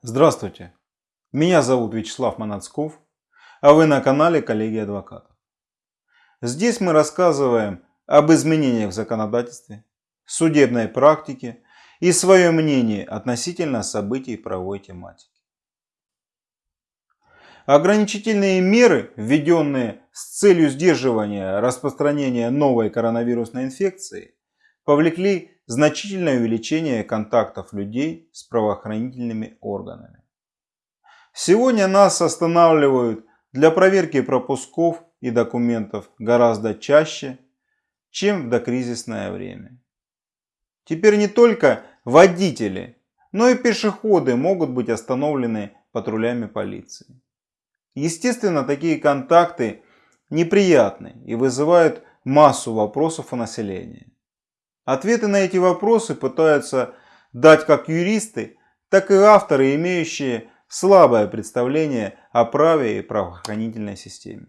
Здравствуйте, меня зовут Вячеслав Манацков, а вы на канале Коллеги Адвокатов. Здесь мы рассказываем об изменениях в законодательстве, судебной практике и свое мнение относительно событий правовой тематики. Ограничительные меры, введенные с целью сдерживания распространения новой коронавирусной инфекции, повлекли значительное увеличение контактов людей с правоохранительными органами. Сегодня нас останавливают для проверки пропусков и документов гораздо чаще, чем в докризисное время. Теперь не только водители, но и пешеходы могут быть остановлены патрулями полиции. Естественно, такие контакты неприятны и вызывают массу вопросов у населения. Ответы на эти вопросы пытаются дать как юристы, так и авторы, имеющие слабое представление о праве и правоохранительной системе.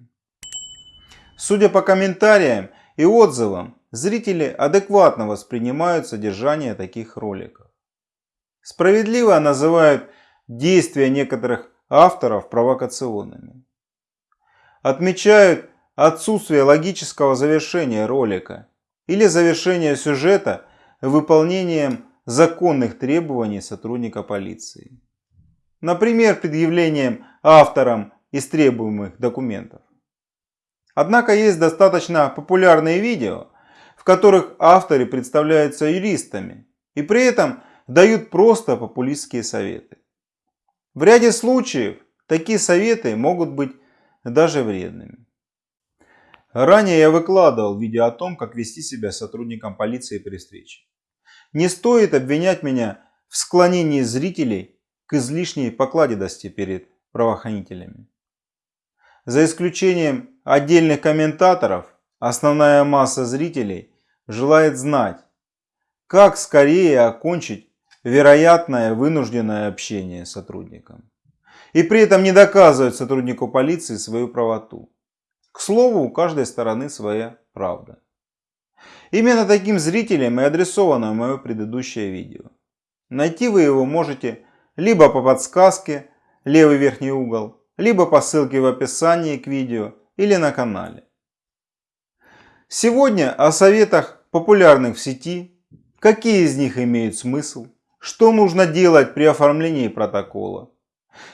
Судя по комментариям и отзывам, зрители адекватно воспринимают содержание таких роликов. Справедливо называют действия некоторых авторов провокационными. Отмечают отсутствие логического завершения ролика или завершение сюжета выполнением законных требований сотрудника полиции. Например, предъявлением авторам истребуемых документов. Однако есть достаточно популярные видео, в которых авторы представляются юристами и при этом дают просто популистские советы. В ряде случаев такие советы могут быть даже вредными. Ранее я выкладывал видео о том, как вести себя сотрудником полиции при встрече. Не стоит обвинять меня в склонении зрителей к излишней покладистости перед правоохранителями. За исключением отдельных комментаторов, основная масса зрителей желает знать, как скорее окончить вероятное вынужденное общение с сотрудником. И при этом не доказывать сотруднику полиции свою правоту. К слову, у каждой стороны своя правда. Именно таким зрителям и адресовано мое предыдущее видео. Найти вы его можете либо по подсказке, левый верхний угол, либо по ссылке в описании к видео или на канале. Сегодня о советах популярных в сети, какие из них имеют смысл, что нужно делать при оформлении протокола.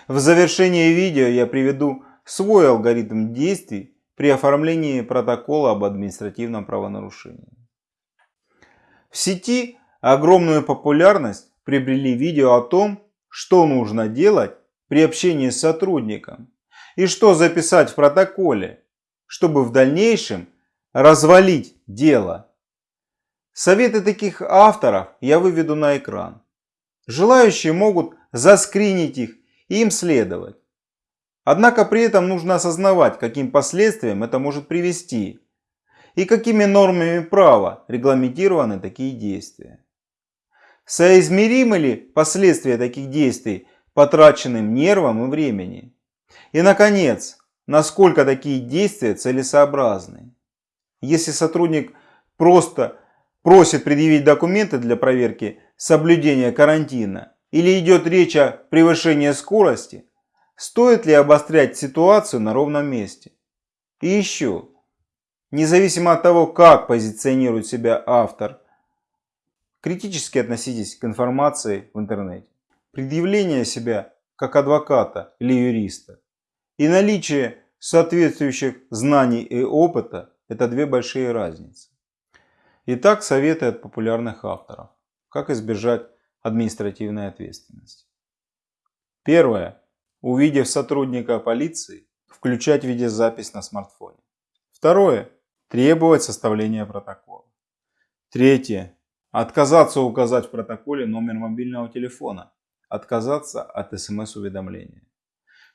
В завершении видео я приведу свой алгоритм действий при оформлении протокола об административном правонарушении. В сети огромную популярность приобрели видео о том, что нужно делать при общении с сотрудником и что записать в протоколе, чтобы в дальнейшем развалить дело. Советы таких авторов я выведу на экран. Желающие могут заскринить их и им следовать. Однако при этом нужно осознавать, каким последствиям это может привести и какими нормами права регламентированы такие действия. Соизмеримы ли последствия таких действий потраченным нервом и времени? И наконец, насколько такие действия целесообразны? Если сотрудник просто просит предъявить документы для проверки соблюдения карантина или идет речь о превышении скорости, Стоит ли обострять ситуацию на ровном месте? И еще, независимо от того, как позиционирует себя автор, критически относитесь к информации в интернете. Предъявление себя как адвоката или юриста и наличие соответствующих знаний и опыта – это две большие разницы. Итак, советы от популярных авторов. Как избежать административной ответственности. Первое увидев сотрудника полиции, включать видеозапись на смартфоне. Второе. Требовать составления протокола. Третье. Отказаться указать в протоколе номер мобильного телефона. Отказаться от смс-уведомления.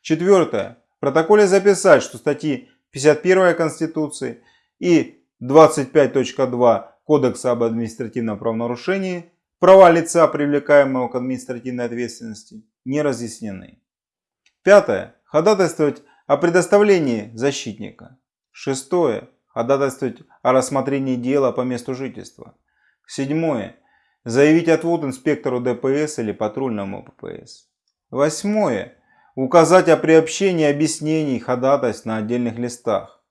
Четвертое. В протоколе записать, что статьи 51 Конституции и 25.2 Кодекса об административном правонарушении права лица, привлекаемого к административной ответственности, не разъяснены. Пятое. Ходатайствовать о предоставлении защитника. Шестое. Ходатайствовать о рассмотрении дела по месту жительства. Седьмое. Заявить отвод инспектору ДПС или патрульному ППС. Восьмое. Указать о приобщении объяснений ходатайств на отдельных листах.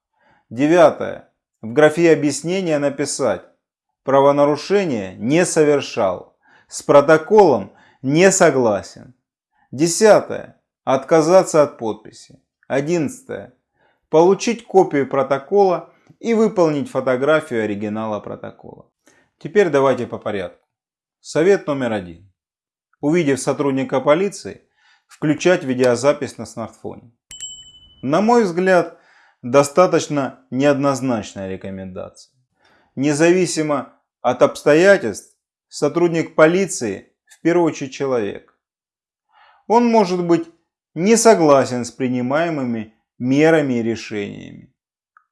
Девятое. В графе объяснения написать «Правонарушение не совершал». С протоколом не согласен. Десятое. Отказаться от подписи. Одиннадцатое. Получить копию протокола и выполнить фотографию оригинала протокола. Теперь давайте по порядку. Совет номер один. Увидев сотрудника полиции, включать видеозапись на смартфоне. На мой взгляд, достаточно неоднозначная рекомендация. Независимо от обстоятельств, сотрудник полиции в первую очередь человек. Он может быть не согласен с принимаемыми мерами и решениями.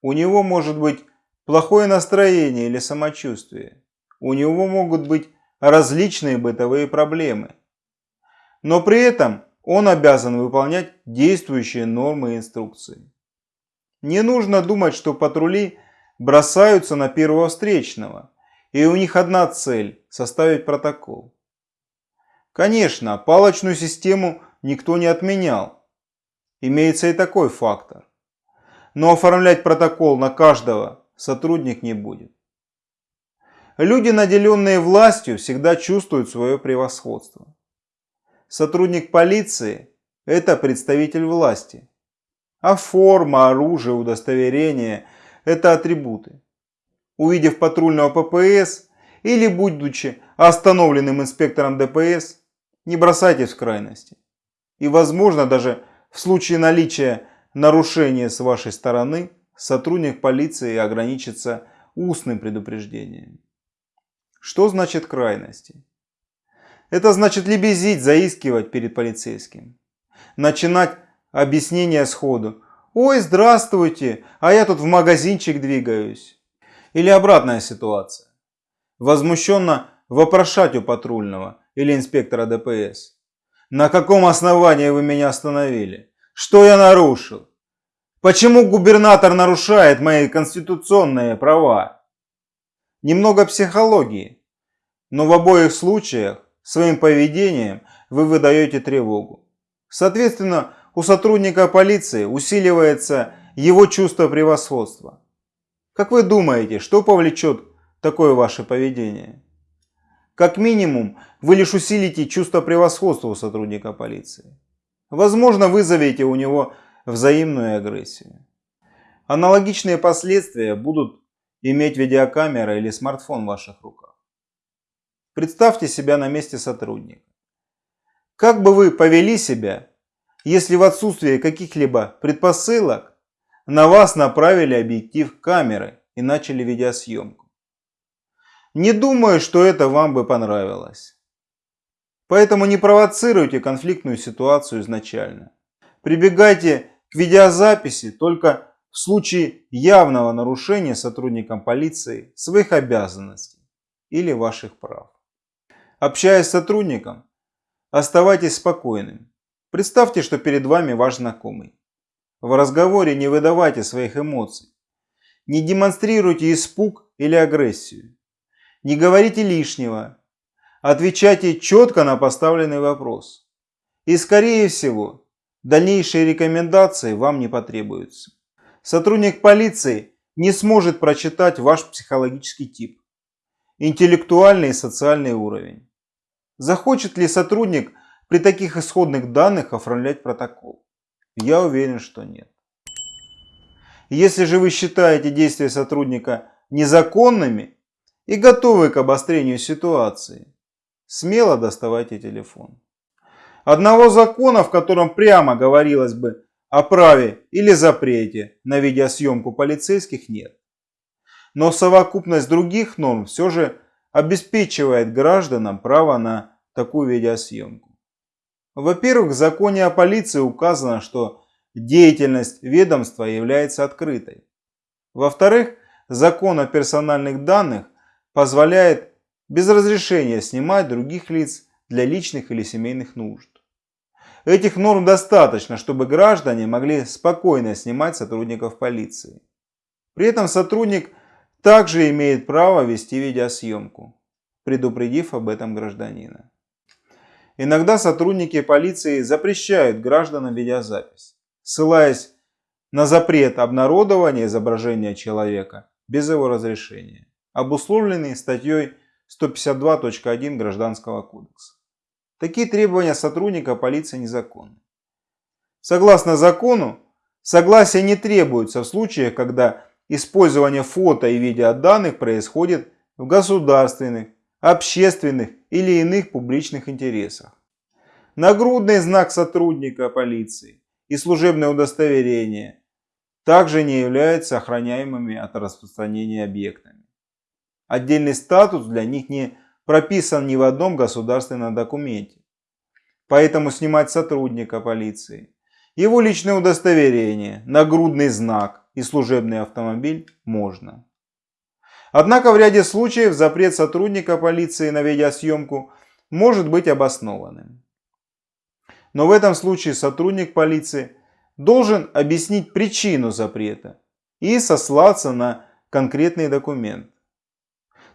У него может быть плохое настроение или самочувствие. У него могут быть различные бытовые проблемы. Но при этом он обязан выполнять действующие нормы и инструкции. Не нужно думать, что патрули бросаются на первого встречного, и у них одна цель – составить протокол. Конечно, палочную систему никто не отменял. Имеется и такой фактор. Но оформлять протокол на каждого сотрудник не будет. Люди, наделенные властью, всегда чувствуют свое превосходство. Сотрудник полиции – это представитель власти. А форма, оружие, удостоверение – это атрибуты. Увидев патрульного ППС или будучи остановленным инспектором ДПС, не бросайтесь в крайности. И возможно даже в случае наличия нарушения с вашей стороны сотрудник полиции ограничится устным предупреждением. Что значит крайности? Это значит лебезить, заискивать перед полицейским. Начинать объяснение сходу. Ой, здравствуйте, а я тут в магазинчик двигаюсь. Или обратная ситуация. Возмущенно вопрошать у патрульного или инспектора ДПС. На каком основании вы меня остановили? Что я нарушил? Почему губернатор нарушает мои конституционные права? Немного психологии, но в обоих случаях своим поведением вы выдаете тревогу. Соответственно, у сотрудника полиции усиливается его чувство превосходства. Как вы думаете, что повлечет такое ваше поведение? Как минимум, вы лишь усилите чувство превосходства у сотрудника полиции. Возможно, вызовете у него взаимную агрессию. Аналогичные последствия будут иметь видеокамера или смартфон в ваших руках. Представьте себя на месте сотрудника. Как бы вы повели себя, если в отсутствие каких-либо предпосылок на вас направили объектив камеры и начали видеосъемку? Не думаю, что это вам бы понравилось. Поэтому не провоцируйте конфликтную ситуацию изначально. Прибегайте к видеозаписи только в случае явного нарушения сотрудникам полиции своих обязанностей или ваших прав. Общаясь с сотрудником, оставайтесь спокойным. Представьте, что перед вами ваш знакомый. В разговоре не выдавайте своих эмоций. Не демонстрируйте испуг или агрессию. Не говорите лишнего. Отвечайте четко на поставленный вопрос. И скорее всего, дальнейшие рекомендации вам не потребуются. Сотрудник полиции не сможет прочитать ваш психологический тип, интеллектуальный и социальный уровень. Захочет ли сотрудник при таких исходных данных оформлять протокол? Я уверен, что нет. Если же вы считаете действия сотрудника незаконными и готовы к обострению ситуации, смело доставайте телефон. Одного закона, в котором прямо говорилось бы о праве или запрете на видеосъемку полицейских нет. Но совокупность других норм все же обеспечивает гражданам право на такую видеосъемку. Во-первых, в законе о полиции указано, что деятельность ведомства является открытой. Во-вторых, закон о персональных данных позволяет без разрешения снимать других лиц для личных или семейных нужд. Этих норм достаточно, чтобы граждане могли спокойно снимать сотрудников полиции. При этом сотрудник также имеет право вести видеосъемку, предупредив об этом гражданина. Иногда сотрудники полиции запрещают гражданам видеозапись, ссылаясь на запрет обнародования изображения человека без его разрешения, обусловленный статьей 152.1 Гражданского кодекса. Такие требования сотрудника полиции незаконны. Согласно закону, согласие не требуется в случаях, когда использование фото и видеоданных происходит в государственных, общественных или иных публичных интересах. Нагрудный знак сотрудника полиции и служебное удостоверение также не являются охраняемыми от распространения объектами. Отдельный статус для них не прописан ни в одном государственном документе. Поэтому снимать сотрудника полиции, его личное удостоверение, нагрудный знак и служебный автомобиль можно. Однако в ряде случаев запрет сотрудника полиции на видеосъемку может быть обоснованным. Но в этом случае сотрудник полиции должен объяснить причину запрета и сослаться на конкретный документ.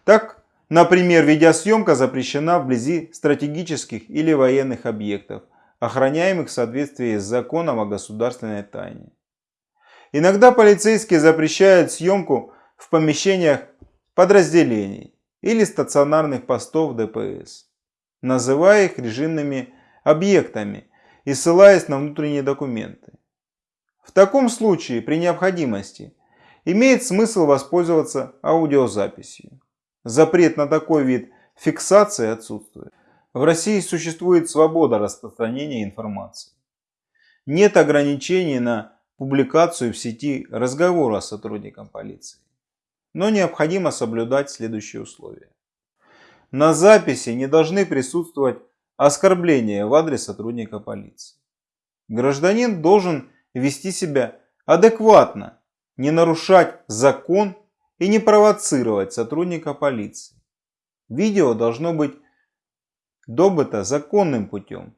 Так, например, видеосъемка запрещена вблизи стратегических или военных объектов, охраняемых в соответствии с законом о государственной тайне. Иногда полицейские запрещают съемку в помещениях подразделений или стационарных постов ДПС, называя их режимными объектами и ссылаясь на внутренние документы. В таком случае, при необходимости, имеет смысл воспользоваться аудиозаписью. Запрет на такой вид фиксации отсутствует. В России существует свобода распространения информации. Нет ограничений на публикацию в сети разговора с сотрудником полиции. Но необходимо соблюдать следующие условия. На записи не должны присутствовать оскорбления в адрес сотрудника полиции. Гражданин должен вести себя адекватно, не нарушать закон и не провоцировать сотрудника полиции. Видео должно быть добыто законным путем.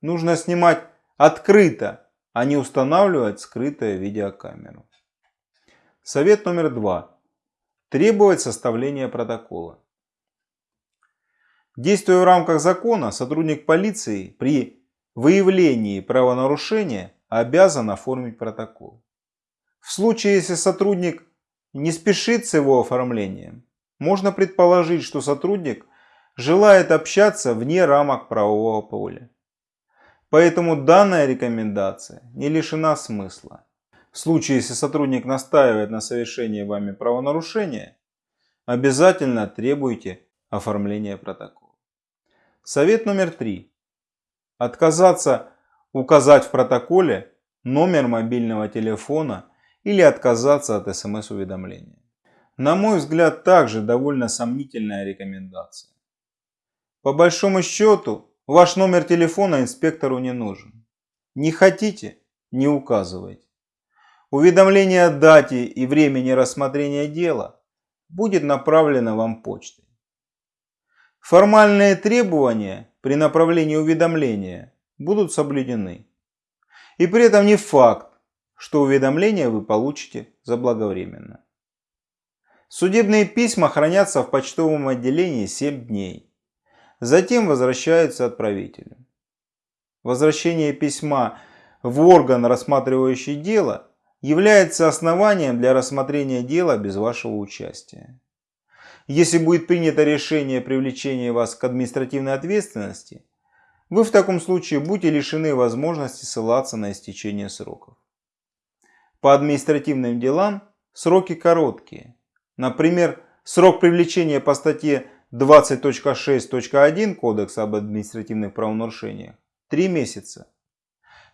Нужно снимать открыто, а не устанавливать скрытую видеокамеру. Совет номер два. Требовать составления протокола. Действуя в рамках закона, сотрудник полиции при выявлении правонарушения обязан оформить протокол. В случае, если сотрудник не спешит с его оформлением, можно предположить, что сотрудник желает общаться вне рамок правового поля. Поэтому данная рекомендация не лишена смысла. В случае, если сотрудник настаивает на совершении вами правонарушения, обязательно требуйте оформления протокола. Совет номер три. Отказаться указать в протоколе номер мобильного телефона или отказаться от смс-уведомления. На мой взгляд, также довольно сомнительная рекомендация. По большому счету, ваш номер телефона инспектору не нужен. Не хотите – не указывайте. Уведомление о дате и времени рассмотрения дела будет направлено вам почтой. Формальные требования при направлении уведомления будут соблюдены. И при этом не факт, что уведомление вы получите заблаговременно. Судебные письма хранятся в почтовом отделении 7 дней. Затем возвращаются отправителю. Возвращение письма в орган, рассматривающий дело, является основанием для рассмотрения дела без вашего участия. Если будет принято решение о привлечении вас к административной ответственности, вы в таком случае будете лишены возможности ссылаться на истечение сроков. По административным делам сроки короткие. Например, срок привлечения по статье 20.6.1 Кодекса об административных правонарушениях – 3 месяца.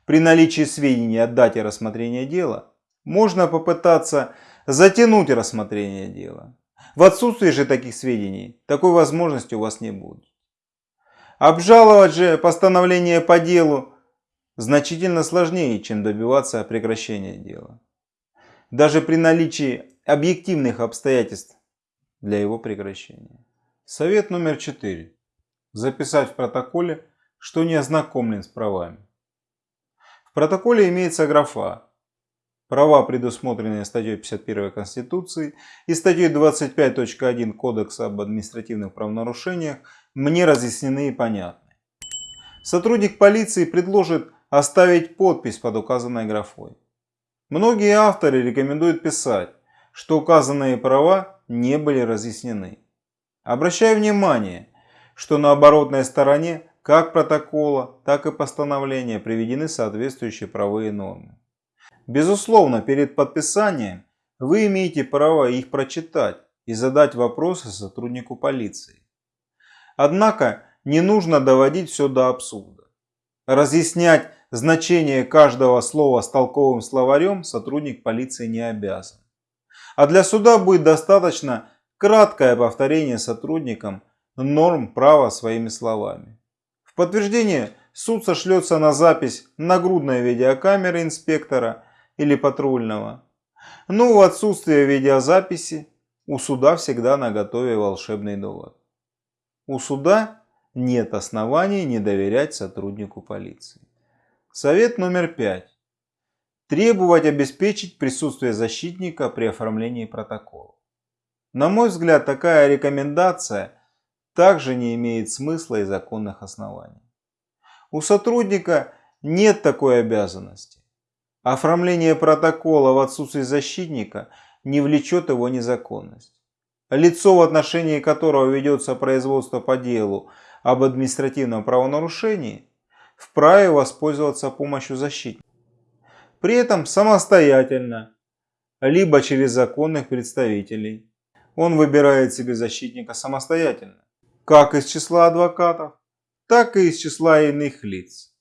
При наличии сведений о дате рассмотрения дела можно попытаться затянуть рассмотрение дела. В отсутствии же таких сведений, такой возможности у вас не будет. Обжаловать же постановление по делу значительно сложнее, чем добиваться прекращения дела. Даже при наличии объективных обстоятельств для его прекращения. Совет номер 4. Записать в протоколе, что не ознакомлен с правами. В протоколе имеется графа Права, предусмотренные статьей 51 Конституции и статьей 25.1 Кодекса об административных правонарушениях, мне разъяснены и понятны. сотрудник полиции предложит оставить подпись под указанной графой. Многие авторы рекомендуют писать, что указанные права не были разъяснены. Обращаю внимание, что на оборотной стороне как протокола, так и постановления приведены соответствующие правовые нормы. Безусловно, перед подписанием вы имеете право их прочитать и задать вопросы сотруднику полиции. Однако не нужно доводить все до абсурда. Разъяснять значение каждого слова с толковым словарем сотрудник полиции не обязан. А для суда будет достаточно краткое повторение сотрудникам норм права своими словами. В подтверждение суд сошлется на запись нагрудной видеокамеры инспектора или патрульного. Но в отсутствие видеозаписи у суда всегда на готове волшебный довод. У суда нет оснований не доверять сотруднику полиции. Совет номер пять. Требовать обеспечить присутствие защитника при оформлении протокола. На мой взгляд, такая рекомендация также не имеет смысла и законных оснований. У сотрудника нет такой обязанности. Оформление протокола в отсутствии защитника не влечет его незаконность. Лицо, в отношении которого ведется производство по делу об административном правонарушении, вправе воспользоваться помощью защитника. При этом самостоятельно, либо через законных представителей. Он выбирает себе защитника самостоятельно, как из числа адвокатов, так и из числа иных лиц.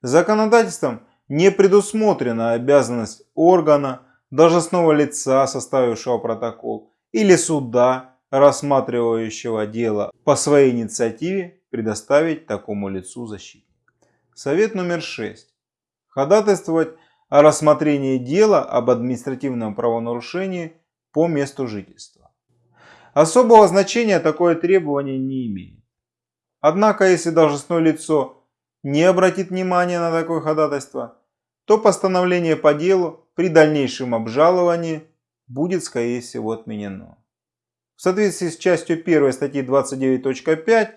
Законодательством не предусмотрена обязанность органа, должностного лица, составившего протокол, или суда, рассматривающего дело по своей инициативе, предоставить такому лицу защитника. Совет номер 6. Ходатайствовать о рассмотрении дела об административном правонарушении по месту жительства. Особого значения такое требование не имеет. Однако, если должностное лицо не обратит внимания на такое ходатайство, то постановление по делу при дальнейшем обжаловании будет, скорее всего, отменено. В соответствии с частью 1 статьи 29.5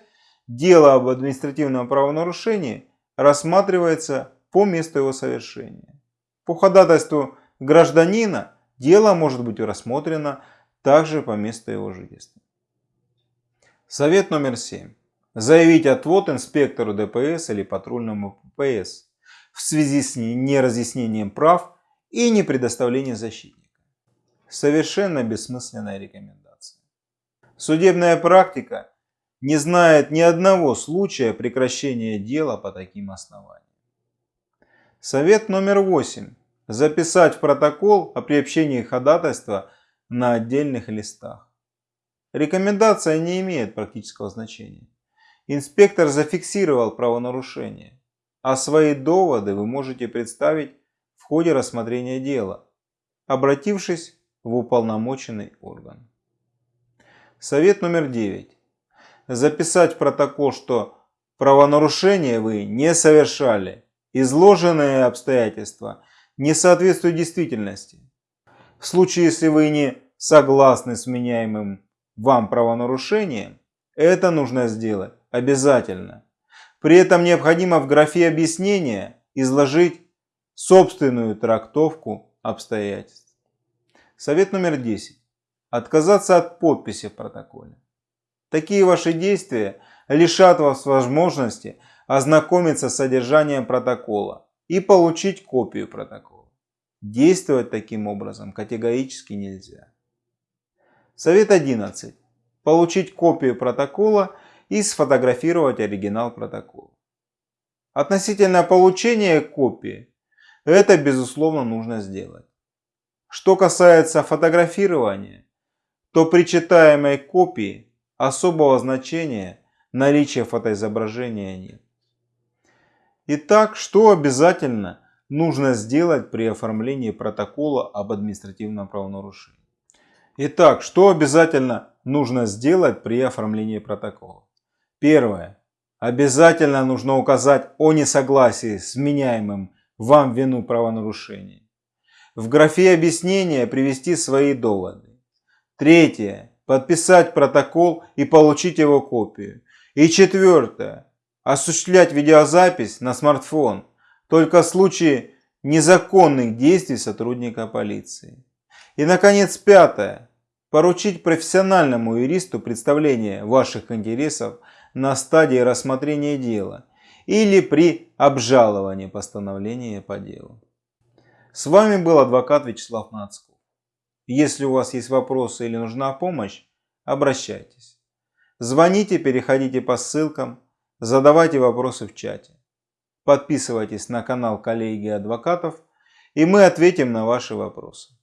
дело об административном правонарушении рассматривается по месту его совершения. По ходатайству гражданина дело может быть рассмотрено также по месту его жительства. Совет номер 7 заявить отвод инспектору ДПС или патрульному ППС в связи с неразъяснением прав и не предоставлением защитника. Совершенно бессмысленная рекомендация. Судебная практика не знает ни одного случая прекращения дела по таким основаниям. Совет номер 8. Записать в протокол о приобщении ходатайства на отдельных листах. Рекомендация не имеет практического значения. Инспектор зафиксировал правонарушение, а свои доводы вы можете представить в ходе рассмотрения дела, обратившись в уполномоченный орган. Совет номер 9. Записать протокол, что правонарушение вы не совершали, изложенные обстоятельства не соответствуют действительности. В случае, если вы не согласны с меняемым вам правонарушением, это нужно сделать обязательно. При этом необходимо в графе объяснения изложить собственную трактовку обстоятельств. Совет номер 10. Отказаться от подписи в протоколе. Такие ваши действия лишат вас возможности ознакомиться с содержанием протокола и получить копию протокола. Действовать таким образом категорически нельзя. Совет 11. Получить копию протокола и сфотографировать оригинал протокола. Относительно получения копии, это безусловно нужно сделать. Что касается фотографирования, то при читаемой копии особого значения наличия фотоизображения нет. Итак, что обязательно нужно сделать при оформлении протокола об административном правонарушении? Итак, что обязательно нужно сделать при оформлении протокола? Первое. Обязательно нужно указать о несогласии с меняемым вам вину правонарушения. В графе объяснения привести свои доводы. Третье. Подписать протокол и получить его копию. И четвертое. осуществлять видеозапись на смартфон только в случае незаконных действий сотрудника полиции. И, наконец, пятое. Поручить профессиональному юристу представление ваших интересов на стадии рассмотрения дела или при обжаловании постановления по делу. С вами был адвокат Вячеслав Нацков. Если у вас есть вопросы или нужна помощь, обращайтесь. Звоните, переходите по ссылкам, задавайте вопросы в чате. Подписывайтесь на канал коллеги адвокатов, и мы ответим на ваши вопросы.